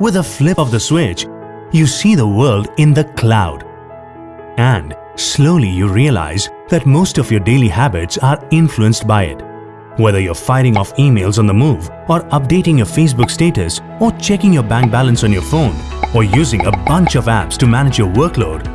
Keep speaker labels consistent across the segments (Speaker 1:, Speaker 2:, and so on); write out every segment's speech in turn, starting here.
Speaker 1: With a flip of the switch, you see the world in the cloud. And slowly you realize that most of your daily habits are influenced by it. Whether you're firing off emails on the move or updating your Facebook status or checking your bank balance on your phone or using a bunch of apps to manage your workload,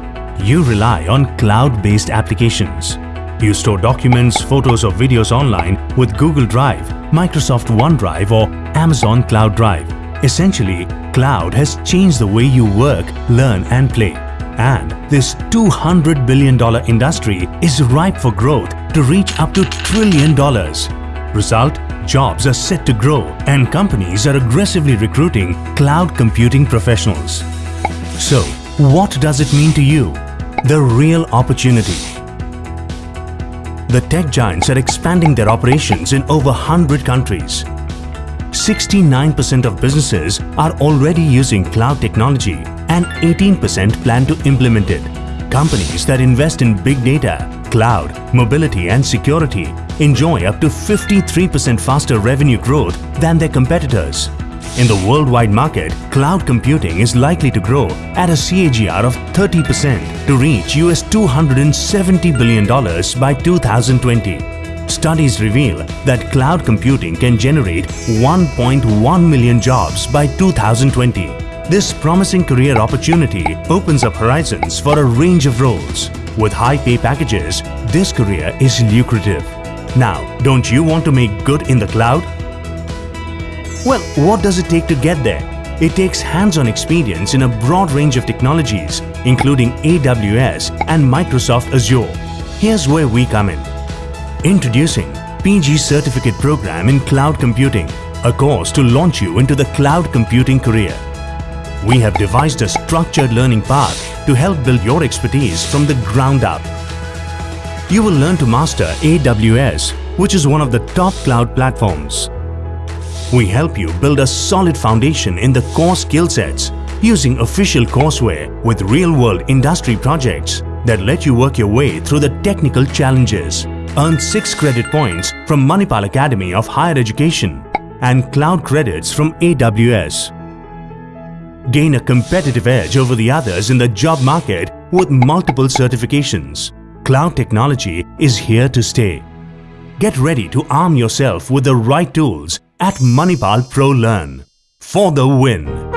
Speaker 1: you rely on cloud-based applications. You store documents, photos or videos online with Google Drive, Microsoft OneDrive or Amazon Cloud Drive. Essentially, cloud has changed the way you work, learn and play. And this $200 billion industry is ripe for growth to reach up to trillion dollars. Result, jobs are set to grow and companies are aggressively recruiting cloud computing professionals. So, what does it mean to you? The real opportunity. The tech giants are expanding their operations in over 100 countries. 69% of businesses are already using cloud technology and 18% plan to implement it. Companies that invest in big data, cloud, mobility and security enjoy up to 53% faster revenue growth than their competitors. In the worldwide market, cloud computing is likely to grow at a CAGR of 30% to reach US $270 billion by 2020. Studies reveal that cloud computing can generate 1.1 million jobs by 2020. This promising career opportunity opens up horizons for a range of roles. With high pay packages, this career is lucrative. Now, don't you want to make good in the cloud? Well, what does it take to get there? It takes hands-on experience in a broad range of technologies, including AWS and Microsoft Azure. Here's where we come in. Introducing PG Certificate Program in Cloud Computing, a course to launch you into the cloud computing career. We have devised a structured learning path to help build your expertise from the ground up. You will learn to master AWS, which is one of the top cloud platforms. We help you build a solid foundation in the core skill sets using official courseware with real-world industry projects that let you work your way through the technical challenges. Earn 6 credit points from Manipal Academy of Higher Education and cloud credits from AWS. Gain a competitive edge over the others in the job market with multiple certifications. Cloud technology is here to stay. Get ready to arm yourself with the right tools at Manipal Pro Learn for the win.